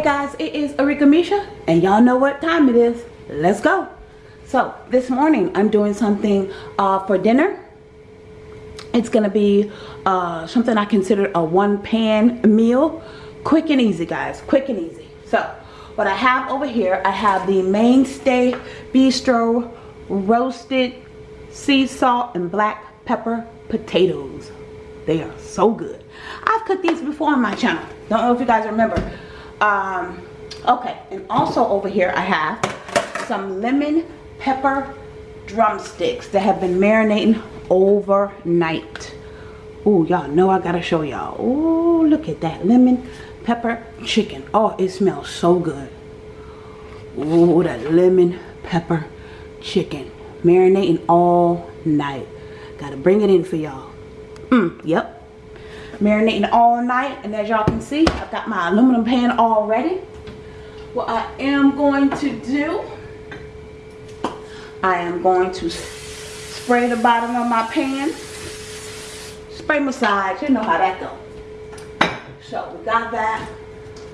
Hey guys, it is Arika Misha, and y'all know what time it is. Let's go. So, this morning I'm doing something uh, for dinner. It's to be uh, something I consider a one-pan meal. Quick and easy, guys. Quick and easy. So, what I have over here, I have the Mainstay Bistro roasted sea salt and black pepper potatoes. They are so good. I've cooked these before on my channel. Don't know if you guys remember. Um, okay, and also over here I have some lemon pepper drumsticks that have been marinating overnight. Oh, y'all know I gotta show y'all. Oh, look at that lemon pepper chicken. Oh, it smells so good. Oh, that lemon pepper chicken. Marinating all night. Gotta bring it in for y'all. Mm, yep. Marinating all night. And as y'all can see, I've got my aluminum pan all ready. What I am going to do, I am going to spray the bottom of my pan. Spray massage. You know how that goes. So we got that.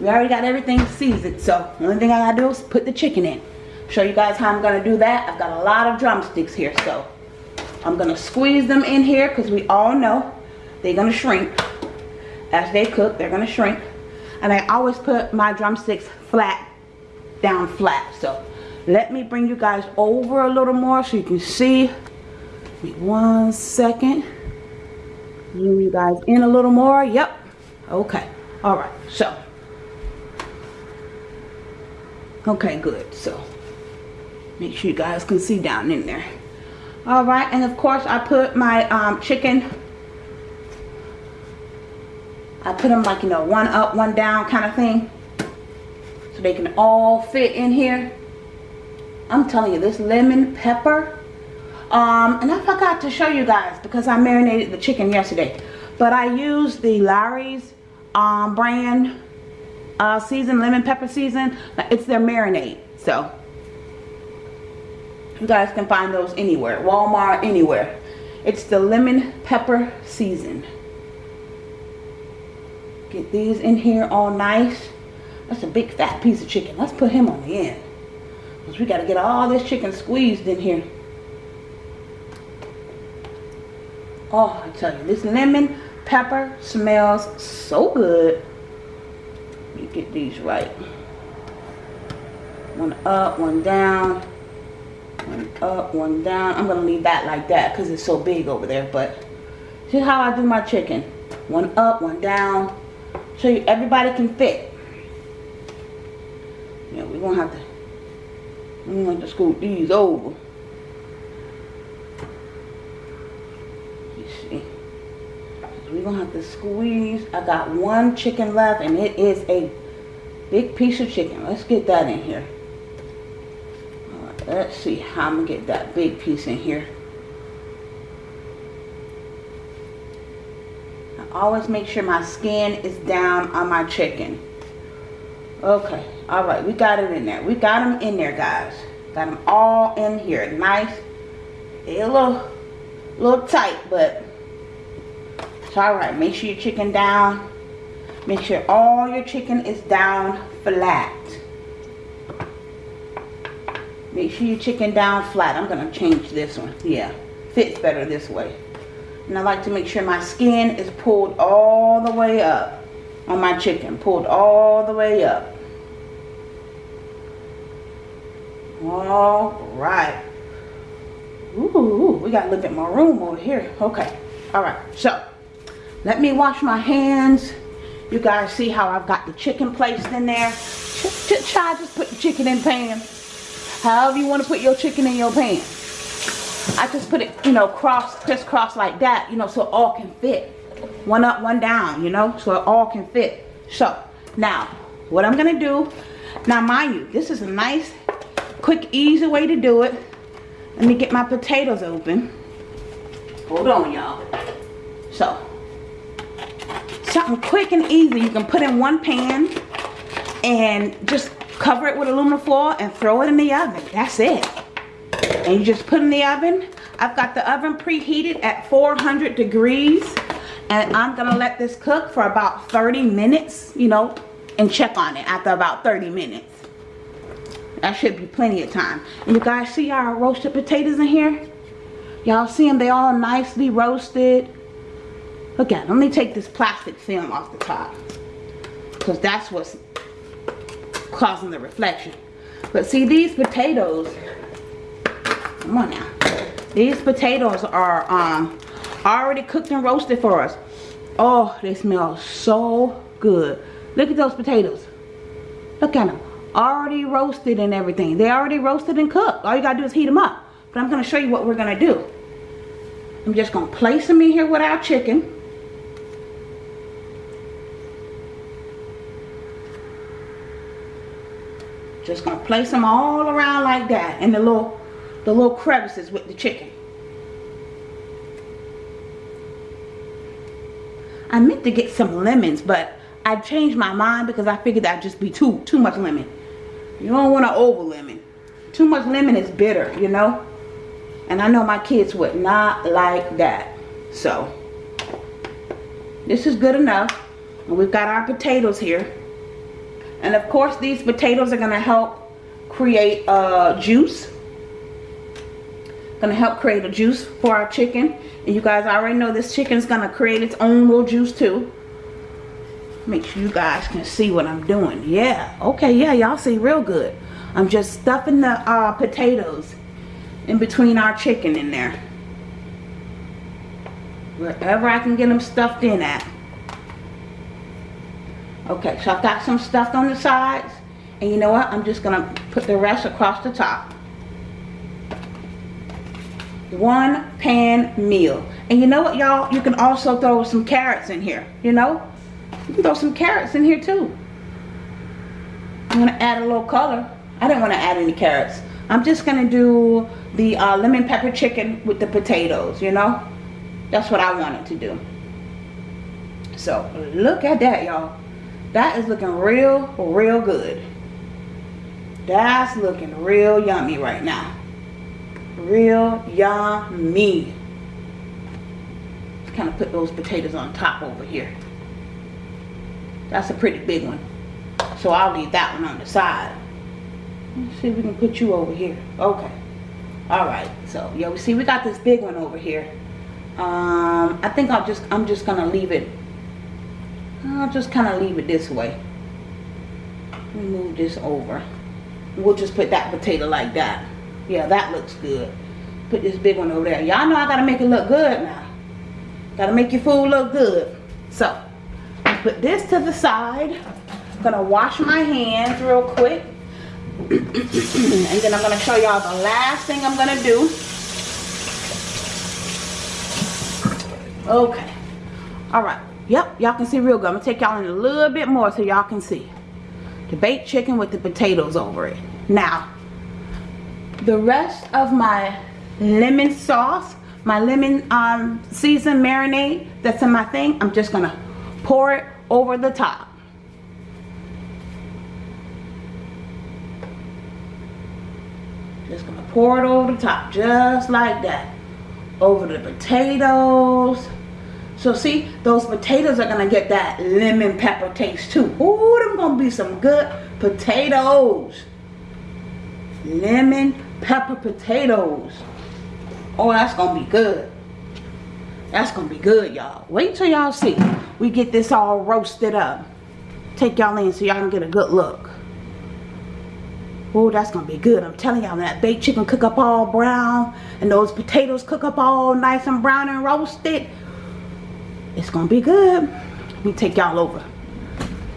We already got everything seasoned. So the only thing I gotta do is put the chicken in. Show you guys how I'm gonna do that. I've got a lot of drumsticks here. So I'm gonna squeeze them in here because we all know they're gonna shrink. As they cook, they're gonna shrink. And I always put my drumsticks flat, down flat. So let me bring you guys over a little more so you can see. Me one second. Zoom you guys in a little more. Yep. Okay. All right. So. Okay, good. So make sure you guys can see down in there. All right. And of course, I put my um, chicken I put them like, you know, one up, one down kind of thing. So they can all fit in here. I'm telling you, this lemon pepper. Um, and I forgot to show you guys because I marinated the chicken yesterday. But I used the Lawry's um, brand uh, season, lemon pepper season. It's their marinade. So you guys can find those anywhere. Walmart, anywhere. It's the lemon pepper season. Get these in here all nice. That's a big fat piece of chicken. Let's put him on the end. Because we got to get all this chicken squeezed in here. Oh, I tell you, this lemon pepper smells so good. Me get these right. One up, one down. One up, one down. I'm going to leave that like that because it's so big over there. But see how I do my chicken. One up, one down so you, everybody can fit. Yeah, we're gonna have to we're gonna have to scoot these over. You see. So we're gonna have to squeeze. I got one chicken left and it is a big piece of chicken. Let's get that in here. Let's see how I'm gonna get that big piece in here. Always make sure my skin is down on my chicken. Okay, all right, we got it in there. We got them in there, guys. Got them all in here. Nice. A little, little tight, but it's all right. Make sure your chicken down. Make sure all your chicken is down flat. Make sure your chicken down flat. I'm to change this one. Yeah, fits better this way. And I like to make sure my skin is pulled all the way up on my chicken. Pulled all the way up. All right. Ooh, we got a little bit more room over here. Okay. All right. So, let me wash my hands. You guys see how I've got the chicken placed in there. Try just put the chicken in pan. However you want to put your chicken in your pan. I just put it, you know, cross, crisscross like that, you know, so all can fit. One up, one down, you know, so it all can fit. So, now, what I'm going to do, now mind you, this is a nice, quick, easy way to do it. Let me get my potatoes open. Hold on, y'all. So, something quick and easy you can put in one pan and just cover it with aluminum foil and throw it in the oven. That's it and you just put in the oven I've got the oven preheated at 400 degrees and I'm gonna let this cook for about 30 minutes you know and check on it after about 30 minutes. That should be plenty of time. And you guys see our roasted potatoes in here? Y'all see them? They all nicely roasted. Look at. Let me take this plastic film off the top. Because that's what's causing the reflection. But see these potatoes. Come on now. These potatoes are um, already cooked and roasted for us. Oh, they smell so good. Look at those potatoes. Look at them. Already roasted and everything. They already roasted and cooked. All you gotta do is heat them up. But I'm gonna show you what we're gonna do. I'm just gonna place them in here with our chicken. Just gonna place them all around like that in the little the little crevices with the chicken. I meant to get some lemons, but I changed my mind because I figured that'd just be too too much lemon. You don't want to over lemon. Too much lemon is bitter, you know. And I know my kids would not like that. So this is good enough. And we've got our potatoes here. And of course these potatoes are going to help create a juice. To help create a juice for our chicken. And you guys already know this chicken is going to create its own little juice too. Make sure you guys can see what I'm doing. Yeah. Okay. Yeah. Y'all see real good. I'm just stuffing the uh, potatoes in between our chicken in there. Wherever I can get them stuffed in at. Okay, so I've got some stuffed on the sides. And you know what? I'm just to put the rest across the top. One pan meal. And you know what, y'all? You can also throw some carrots in here, you know? You can throw some carrots in here too. I'm to add a little color. I didn't want to add any carrots. I'm just to do the uh, lemon pepper chicken with the potatoes, you know. That's what I wanted to do. So, look at that, y'all. That is looking real, real good. That's looking real yummy right now. Real yummy. Kind of put those potatoes on top over here. That's a pretty big one. So I'll leave that one on the side. Let's see if we can put you over here. Okay. Alright. So yeah, we see we got this big one over here. Um I think I'll just I'm just gonna leave it. I'll just kinda leave it this way. Move this over. We'll just put that potato like that. Yeah, that looks good. Put this big one over there. Y'all know I gotta make it look good now. Gotta make your food look good. So put this to the side. Gonna wash my hands real quick. and then I'm gonna show y'all the last thing I'm gonna do. Okay. All right. Yep, y'all can see real good. I'm gonna take y'all in a little bit more so y'all can see. The baked chicken with the potatoes over it. Now, the rest of my lemon sauce, my lemon um, seasoned marinade that's in my thing, I'm just gonna pour it over the top. Just gonna pour it over the top, just like that. Over the potatoes. So see, those potatoes are gonna get that lemon pepper taste too. Ooh, them gonna be some good potatoes. Lemon pepper potatoes. Oh, that's gonna be good. That's gonna be good, y'all. Wait till y'all see. We get this all roasted up. Take y'all in so y'all can get a good look. Oh, that's gonna be good. I'm telling y'all, that baked chicken cook up all brown and those potatoes cook up all nice and brown and roasted. It's gonna be good. Let me take y'all over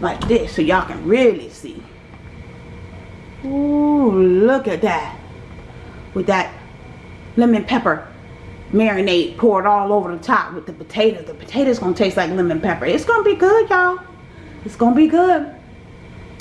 like this so y'all can really see. Ooh, look at that. With that lemon pepper marinade poured all over the top with the potatoes. The potatoes gonna taste like lemon pepper. It's gonna be good, y'all. It's gonna be good.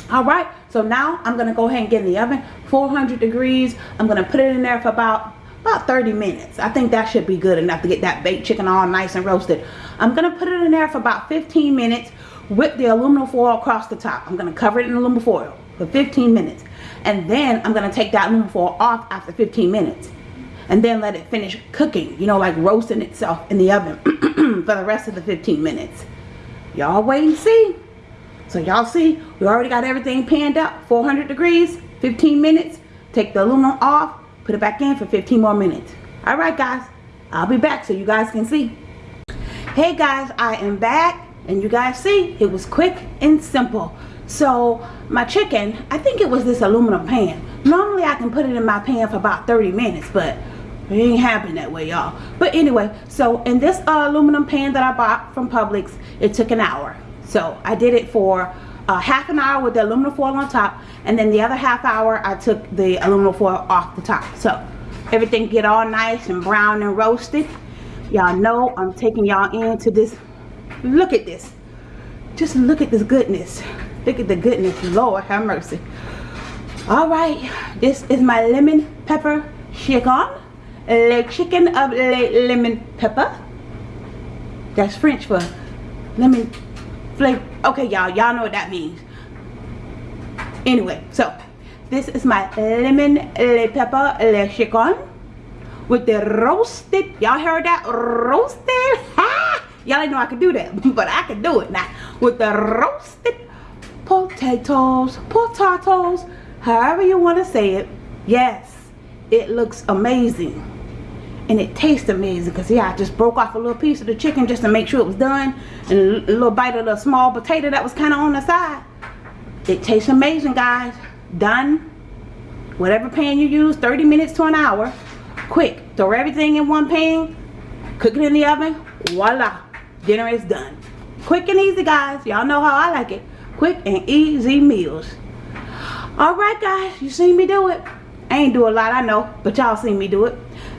All right, so now I'm gonna go ahead and get in the oven, 400 degrees. I'm gonna put it in there for about about 30 minutes. I think that should be good enough to get that baked chicken all nice and roasted. I'm gonna put it in there for about 15 minutes with the aluminum foil across the top. I'm gonna cover it in aluminum foil for 15 minutes. And then I'm gonna take that aluminum foil off after 15 minutes. And then let it finish cooking, you know, like roasting itself in the oven for the rest of the 15 minutes. Y'all wait and see. So y'all see, we already got everything panned up. 400 degrees, 15 minutes. Take the aluminum off, put it back in for 15 more minutes. All right, guys. I'll be back so you guys can see. Hey, guys, I am back. And you guys see, it was quick and simple. So, my chicken, I think it was this aluminum pan. Normally, I can put it in my pan for about 30 minutes, but it ain't happen that way, y'all. But anyway, so in this uh, aluminum pan that I bought from Publix, it took an hour. So I did it for uh, half an hour with the aluminum foil on top, and then the other half hour I took the aluminum foil off the top. So everything get all nice and brown and roasted. Y'all know I'm taking y'all into this. Look at this. Just look at this goodness. Look at the goodness. Lord have mercy. All right, this is my lemon pepper chicken le chicken of le lemon pepper. That's French for lemon flavor. Okay, y'all, y'all know what that means. Anyway, so this is my lemon le pepper le chicken with the roasted. Y'all heard that? Roasted. Y'all didn't know I could do that, but I can do it now. With the roasted potatoes, potatoes, however you want to say it. Yes, it looks amazing. And it tastes amazing because yeah I just broke off a little piece of the chicken just to make sure it was done. And a little bite of the small potato that was kind of on the side. It tastes amazing guys. Done. Whatever pan you use 30 minutes to an hour. Quick throw everything in one pan cook it in the oven voila dinner is done. Quick and easy guys. Y'all know how I like it quick and easy meals alright guys you seen me do it I ain't do a lot I know but y'all seen me do it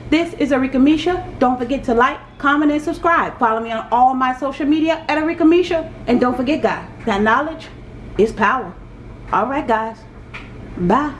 this is Arika Misha. Don't forget to like, comment, and subscribe. Follow me on all my social media at Arika Misha. And don't forget, guys, that knowledge is power. All right, guys. Bye.